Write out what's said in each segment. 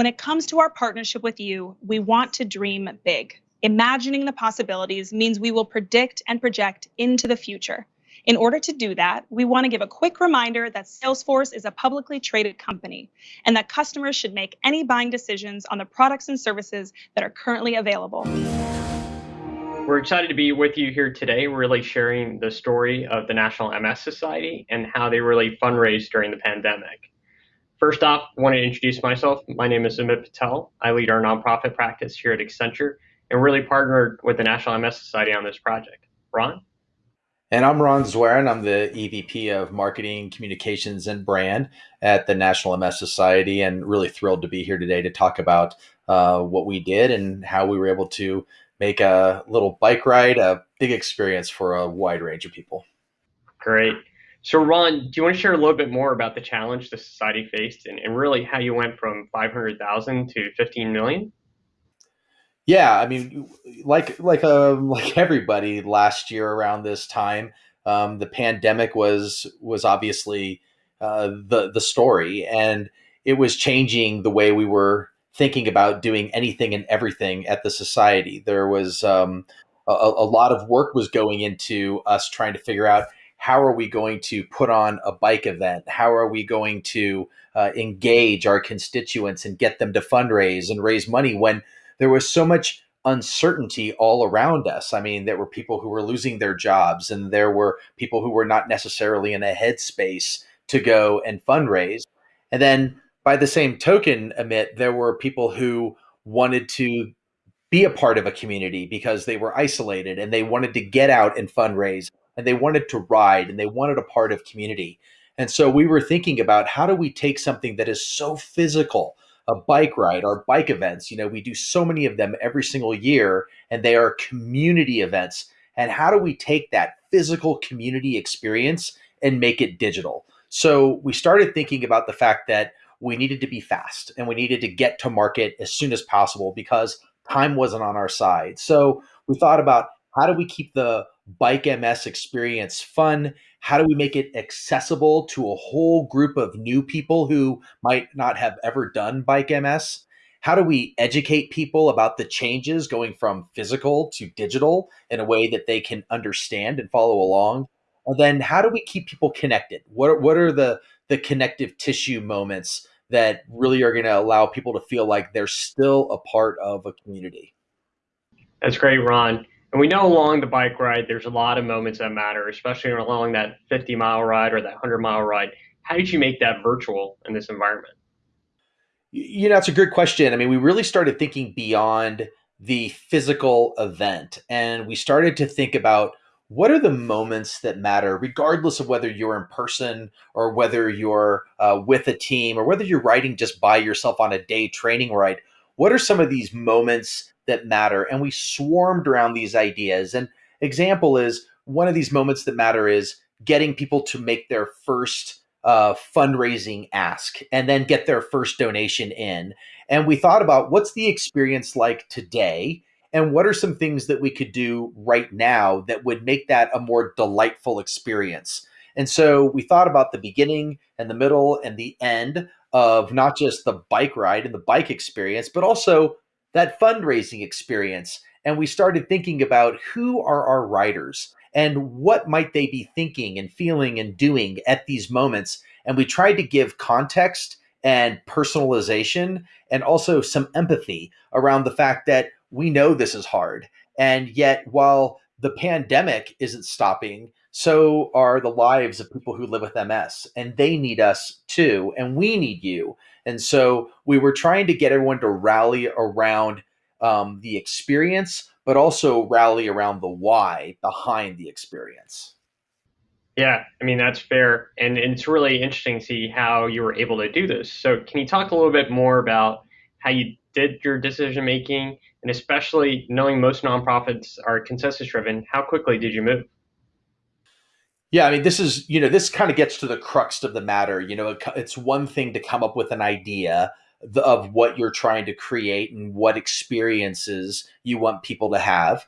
When it comes to our partnership with you, we want to dream big. Imagining the possibilities means we will predict and project into the future. In order to do that, we want to give a quick reminder that Salesforce is a publicly traded company and that customers should make any buying decisions on the products and services that are currently available. We're excited to be with you here today, really sharing the story of the National MS Society and how they really fundraised during the pandemic. First off, I want to introduce myself. My name is Amit Patel. I lead our nonprofit practice here at Accenture and really partnered with the National MS Society on this project. Ron? And I'm Ron Zwerin. I'm the EVP of Marketing, Communications, and Brand at the National MS Society, and really thrilled to be here today to talk about uh, what we did and how we were able to make a little bike ride a big experience for a wide range of people. Great. So, Ron, do you want to share a little bit more about the challenge the society faced and, and really how you went from 500,000 to 15 million? Yeah, I mean, like like um, like everybody last year around this time, um, the pandemic was was obviously uh, the the story, and it was changing the way we were thinking about doing anything and everything at the society. There was um, a, a, lot of work was going into us trying to figure out how are we going to put on a bike event? How are we going to uh, engage our constituents and get them to fundraise and raise money when there was so much uncertainty all around us. I mean, there were people who were losing their jobs, and there were people who were not necessarily in a headspace to go and fundraise. And then by the same token, Amit, there were people who wanted to be a part of a community because they were isolated and they wanted to get out and fundraise and they wanted to ride and they wanted a part of community. And so we were thinking about how do we take something that is so physical, a bike ride, our bike events, you know, we do so many of them every single year and they are community events. And how do we take that physical community experience and make it digital? So we started thinking about the fact that we needed to be fast and we needed to get to market as soon as possible because time wasn't on our side. So we thought about how do we keep the bike MS experience fun? How do we make it accessible to a whole group of new people who might not have ever done bike MS? How do we educate people about the changes going from physical to digital in a way that they can understand and follow along? And then how do we keep people connected? What, what are the, the connective tissue moments that really are going to allow people to feel like they're still a part of a community. That's great, Ron. And we know along the bike ride, there's a lot of moments that matter, especially along that 50 mile ride or that 100 mile ride. How did you make that virtual in this environment? You know, it's a good question. I mean, we really started thinking beyond the physical event and we started to think about what are the moments that matter, regardless of whether you're in person or whether you're uh, with a team or whether you're riding just by yourself on a day training ride? What are some of these moments that matter? And we swarmed around these ideas. And example is one of these moments that matter is getting people to make their first uh, fundraising ask and then get their first donation in. And we thought about what's the experience like today and what are some things that we could do right now that would make that a more delightful experience and so we thought about the beginning and the middle and the end of not just the bike ride and the bike experience but also that fundraising experience and we started thinking about who are our writers and what might they be thinking and feeling and doing at these moments and we tried to give context and personalization and also some empathy around the fact that we know this is hard. And yet, while the pandemic isn't stopping, so are the lives of people who live with MS, and they need us too, and we need you. And so we were trying to get everyone to rally around um, the experience, but also rally around the why behind the experience. Yeah, I mean, that's fair. And, and it's really interesting to see how you were able to do this. So, can you talk a little bit more about how you did your decision making and especially knowing most nonprofits are consensus driven, how quickly did you move? Yeah, I mean, this is, you know, this kind of gets to the crux of the matter. You know, it's one thing to come up with an idea of what you're trying to create and what experiences you want people to have.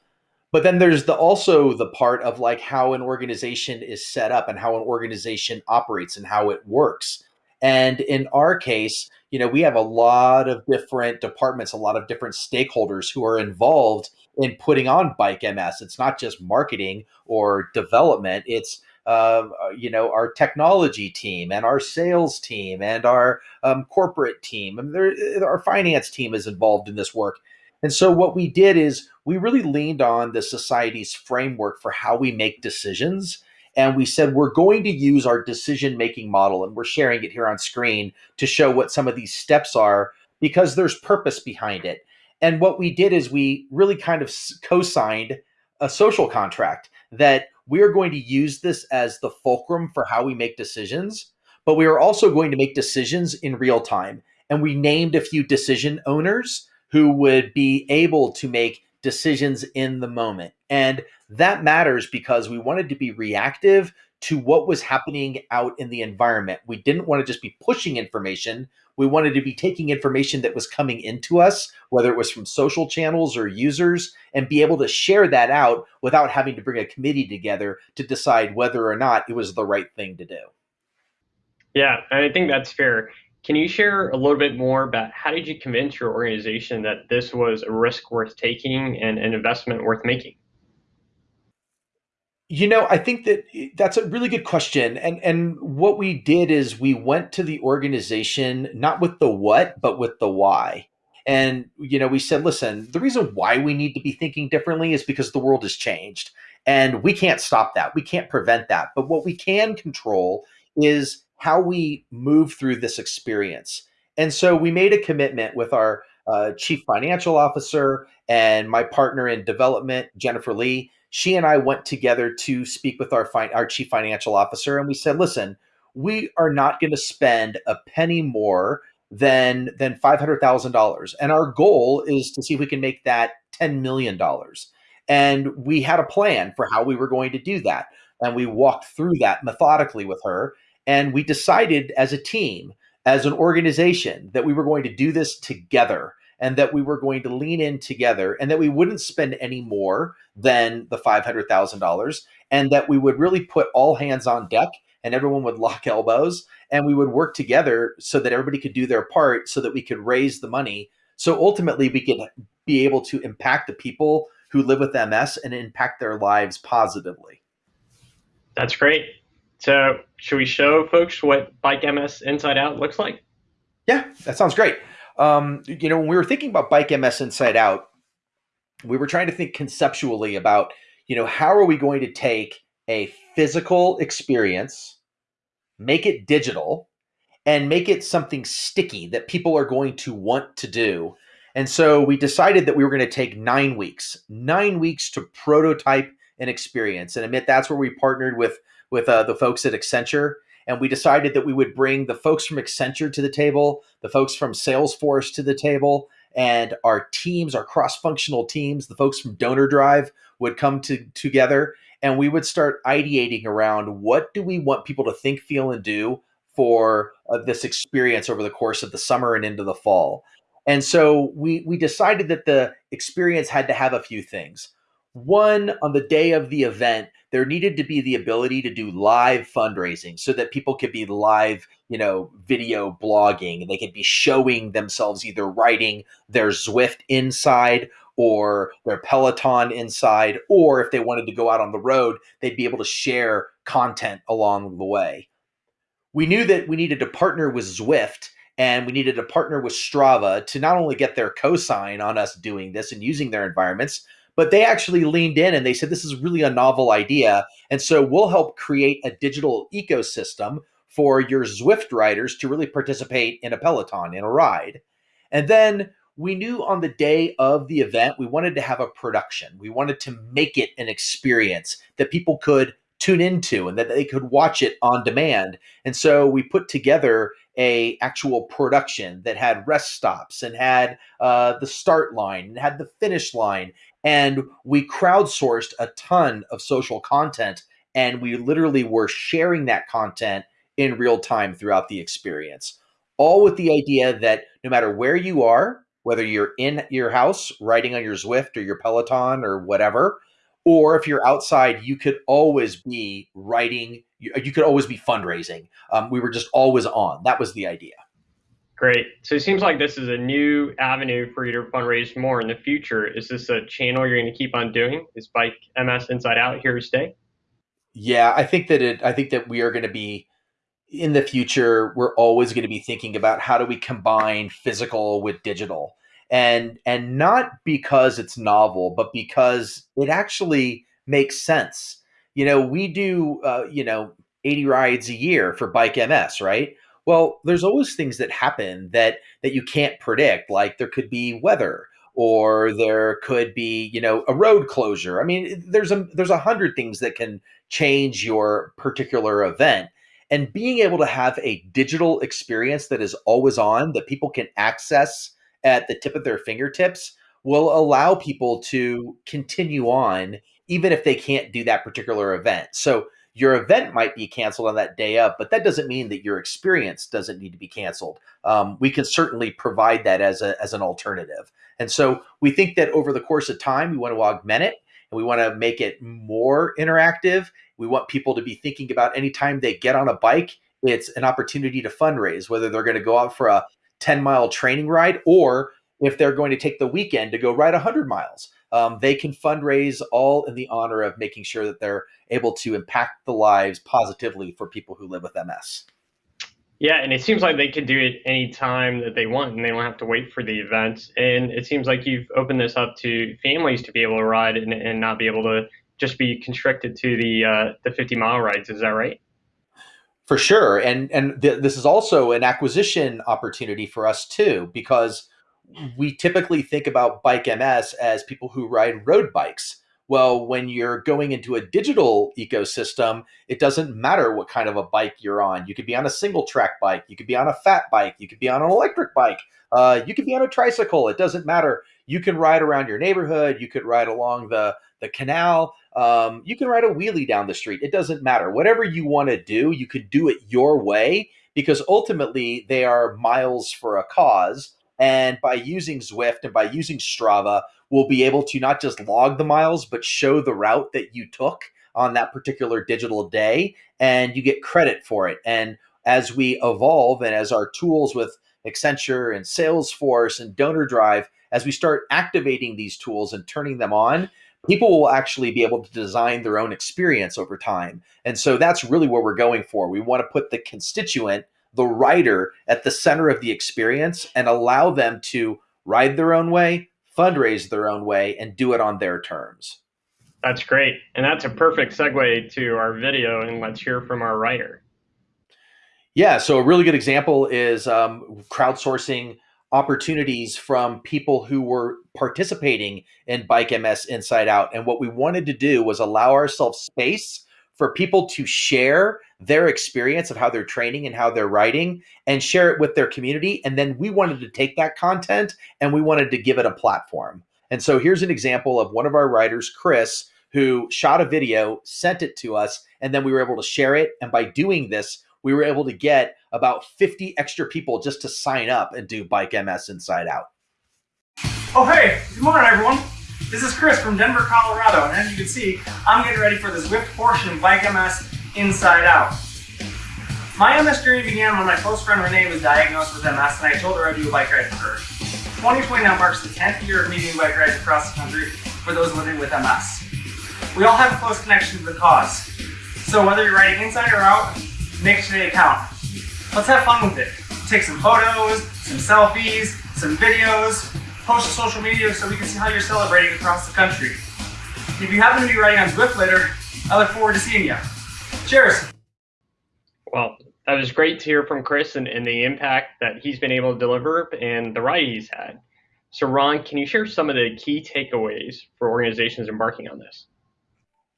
But then there's the also the part of like how an organization is set up and how an organization operates and how it works. And in our case, you know, we have a lot of different departments, a lot of different stakeholders who are involved in putting on Bike MS. It's not just marketing or development. It's uh, you know our technology team and our sales team and our um, corporate team. And there, our finance team is involved in this work. And so what we did is we really leaned on the society's framework for how we make decisions. And we said we're going to use our decision making model and we're sharing it here on screen to show what some of these steps are because there's purpose behind it. And what we did is we really kind of co-signed a social contract that we are going to use this as the fulcrum for how we make decisions, but we are also going to make decisions in real time. And we named a few decision owners who would be able to make decisions in the moment. And that matters because we wanted to be reactive to what was happening out in the environment. We didn't want to just be pushing information. We wanted to be taking information that was coming into us, whether it was from social channels or users, and be able to share that out without having to bring a committee together to decide whether or not it was the right thing to do. Yeah, I think that's fair. Can you share a little bit more about how did you convince your organization that this was a risk worth taking and an investment worth making? You know, I think that eh, that's a really good question. And and what we did is we went to the organization not with the what, but with the why. And you know, we said, listen, the reason why we need to be thinking differently is because the world has changed. And we can't stop that. We can't prevent that. But what we can control is how we move through this experience. And so we made a commitment with our uh, chief financial officer and my partner in development, Jennifer Lee, she and I went together to speak with our fi- our chief financial officer, and we said, "Listen, we are not going to spend a penny more than than five hundred thousand dollars, and our goal is to see if we can make that ten million dollars." And we had a plan for how we were going to do that, and we walked through that methodically with her, and we decided as a team, as an organization, that we were going to do this together and that we were going to lean in together and that we wouldn't spend any more than the $500,000 and that we would really put all hands on deck and everyone would lock elbows and we would work together so that everybody could do their part so that we could raise the money so ultimately we could be able to impact the people who live with MS and impact their lives positively. That's great. So, should we show folks what Bike MS Inside Out looks like? Yeah, that sounds great. Um, you know, when we were thinking about Bike MS Inside Out, we were trying to think conceptually about, you know, how are we going to take a physical experience, make it digital, and make it something sticky that people are going to want to do. And so we decided that we were going to take nine weeks, nine weeks to prototype an experience. And Amit that's where we partnered with with uh, the folks at Accenture and we decided that we would bring the folks from Accenture to the table, the folks from Salesforce to the table, and our teams, our cross-functional teams, the folks from DonorDrive would come to, together, and we would start ideating around what do we want people to think, feel, and do for uh, this experience over the course of the summer and into the fall. And so we we decided that the experience had to have a few things. One, on the day of the event, there needed to be the ability to do live fundraising so that people could be live, you know, video blogging they could be showing themselves either writing their Zwift inside or their Peloton inside, or if they wanted to go out on the road, they'd be able to share content along the way. We knew that we needed to partner with Zwift and we needed to partner with Strava to not only get their cosign on us doing this and using their environments, but they actually leaned in and they said this is really a novel idea and so we'll help create a digital ecosystem for your zwift riders to really participate in a peloton in a ride. And then we knew on the day of the event we wanted to have a production. We wanted to make it an experience that people could tune into and that they could watch it on demand and so we put together a actual production that had rest stops and had uh, the start line and had the finish line and we crowdsourced a ton of social content and we literally were sharing that content in real time throughout the experience. All with the idea that no matter where you are, whether you're in your house riding on your Zwift or your Peloton or whatever, or if you're outside, you could always be writing, you, you could always be fundraising. Um, we were just always on. That was the idea. Great. So it seems like this is a new avenue for you to fundraise more in the future. Is this a channel you're going to keep on doing? Is Bike MS Inside Out here to stay? Yeah, I think that it. I think that we are going to be in the future. We're always going to be thinking about how do we combine physical with digital, and and not because it's novel, but because it actually makes sense. You know, we do uh, you know 80 rides a year for Bike MS, right? Well, there's always things that happen that that you can't predict, like there could be weather or there could be, you know, a road closure. I mean, there's a there's a hundred things that can change your particular event. And being able to have a digital experience that is always on, that people can access at the tip of their fingertips, will allow people to continue on even if they can't do that particular event. So your event might be canceled on that day up, but that doesn't mean that your experience doesn't need to be canceled. Um, we can certainly provide that as a as an alternative. And so we think that over the course of time, we want to augment it and we want to make it more interactive. We want people to be thinking about anytime they get on a bike, it's an opportunity to fundraise, whether they're going to go out for a 10 mile training ride or if they're going to take the weekend to go ride 100 miles. Um, they can fundraise all in the honor of making sure that they're able to impact the lives positively for people who live with MS. Yeah, and it seems like they could do it any time that they want, and they don't have to wait for the event. And it seems like you've opened this up to families to be able to ride and, and not be able to just be constricted to the uh, the 50 mile rides. Is that right? For sure, and and th- this is also an acquisition opportunity for us too, because we typically think about bike MS as people who ride road bikes. Well, when you're going into a digital ecosystem, it doesn't matter what kind of a bike you're on. You could be on a single track bike, you could be on a fat bike, you could be on an electric bike, uh, you could be on a tricycle. It doesn't matter. You can ride around your neighborhood, you could ride along the the canal, um, you can ride a wheelie down the street. It doesn't matter. Whatever you want to do, you could do it your way because ultimately they are miles for a cause and by using Zwift and by using Strava, we'll be able to not just log the miles, but show the route that you took on that particular digital day. And you get credit for it. And as we evolve and as our tools with Accenture and Salesforce and DonorDrive, as we start activating these tools and turning them on, people will actually be able to design their own experience over time. And so that's really what we're going for. We want to put the constituent the writer, at the center of the experience and allow them to ride their own way, fundraise their own way, and do it on their terms. That's great. And that's a perfect segue to our video, and let's hear from our writer. Yeah, so a really good example is um, crowdsourcing opportunities from people who were participating in Bike MS Inside Out. And what we wanted to do was allow ourselves space for people to share their experience of how they're training and how they're writing and share it with their community. And then we wanted to take that content and we wanted to give it a platform. And so here's an example of one of our writers, Chris, who shot a video, sent it to us, and then we were able to share it. And by doing this, we were able to get about 50 extra people just to sign up and do Bike MS Inside Out. Oh, hey, good morning, everyone. This is Chris from Denver, Colorado, and as you can see, I'm getting ready for this Zwift portion of Bike MS Inside Out. My MS journey began when my close friend Renee was diagnosed with MS and I told her I'd do a bike ride for her. 2020 now marks the 10th year of me doing bike rides across the country for those living with MS. We all have a close connection to the cause. So whether you're riding inside or out, make today count. Let's have fun with it. Take some photos, some selfies, some videos, post to social media so we can see how you're celebrating across the country. If you happen to be riding on Zwift later, I look forward to seeing you. Cheers! Well, that was great to hear from Chris and, and the impact that he's been able to deliver and the ride he's had. So, Ron, can you share some of the key takeaways for organizations embarking on this?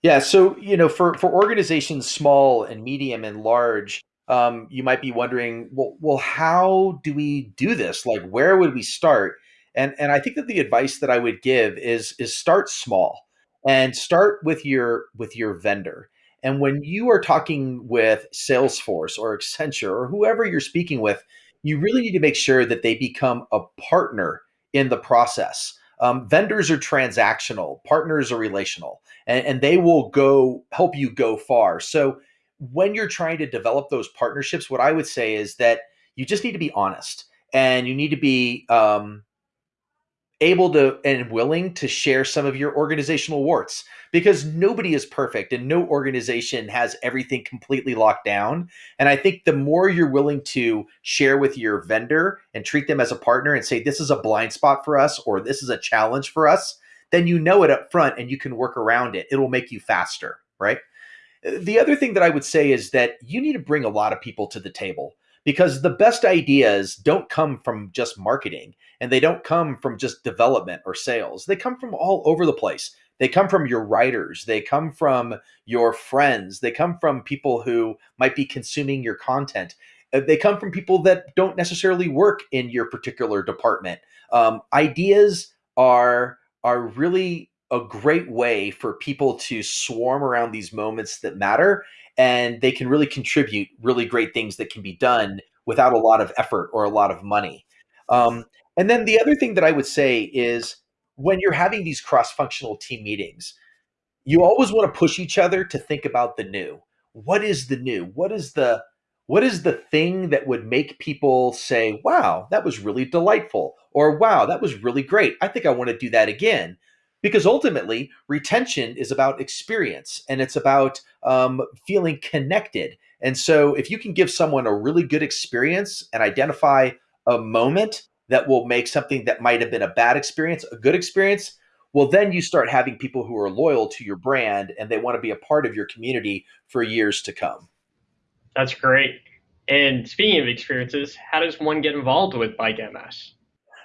Yeah, so you know, for for organizations small and medium and large, um, you might be wondering, well, well, how do we do this? Like, where would we start? And and I think that the advice that I would give is is start small and start with your with your vendor. And when you are talking with Salesforce or Accenture or whoever you're speaking with, you really need to make sure that they become a partner in the process. Um, vendors are transactional, partners are relational, and, and they will go help you go far. So when you're trying to develop those partnerships, what I would say is that you just need to be honest and you need to be um, able to and willing to share some of your organizational warts because nobody is perfect and no organization has everything completely locked down. And I think the more you're willing to share with your vendor and treat them as a partner and say, this is a blind spot for us or this is a challenge for us, then you know it up front and you can work around it. It'll make you faster, right? The other thing that I would say is that you need to bring a lot of people to the table because the best ideas don't come from just marketing and they don't come from just development or sales. They come from all over the place. They come from your writers, they come from your friends, they come from people who might be consuming your content. Uh, they come from people that don't necessarily work in your particular department. Um, ideas are are really a great way for people to swarm around these moments that matter and they can really contribute really great things that can be done without a lot of effort or a lot of money. Um, and then the other thing that I would say is when you're having these cross functional team meetings, you always want to push each other to think about the new. What is the new? What is the what is the thing that would make people say, "Wow, that was really delightful," or "Wow, that was really great. I think I want to do that again." Because ultimately retention is about experience and it's about um, feeling connected. And so if you can give someone a really good experience and identify a moment that will make something that might have been a bad experience a good experience well then you start having people who are loyal to your brand and they want to be a part of your community for years to come. That's great. And speaking of experiences how does one get involved with bike ms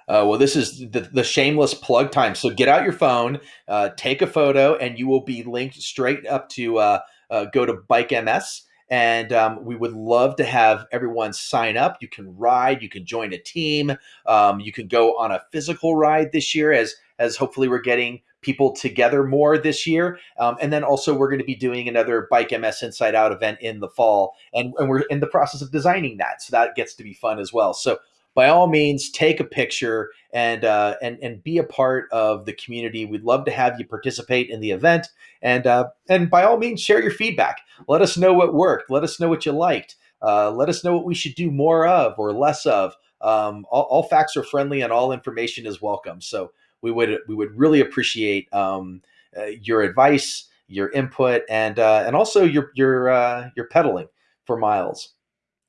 uh, well, this is the, the, shameless plug time. So get out your phone, uh, take a photo, and you will be linked straight up to uh, uh go to Bike MS. And um, we would love to have everyone sign up. You can ride, you can join a team, um, you can go on a physical ride this year, as as hopefully we're getting people together more this year. Um, and then also we're going to be doing another Bike MS Inside Out event in the fall, and, and we're in the process of designing that, so that gets to be fun as well. So by all means, take a picture and uh, and and be a part of the community. We'd love to have you participate in the event, and uh, and by all means, share your feedback. Let us know what worked. Let us know what you liked. Uh, let us know what we should do more of or less of. Um, all, all, facts are friendly, and all information is welcome. So we would we would really appreciate um, uh, your advice, your input, and uh, and also your your uh, your pedaling for miles.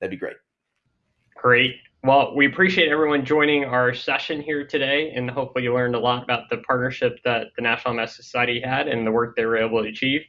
That'd be great. Great. Well, we appreciate everyone joining our session here today, and hopefully you learned a lot about the partnership that the National MS Society had and the work they were able to achieve.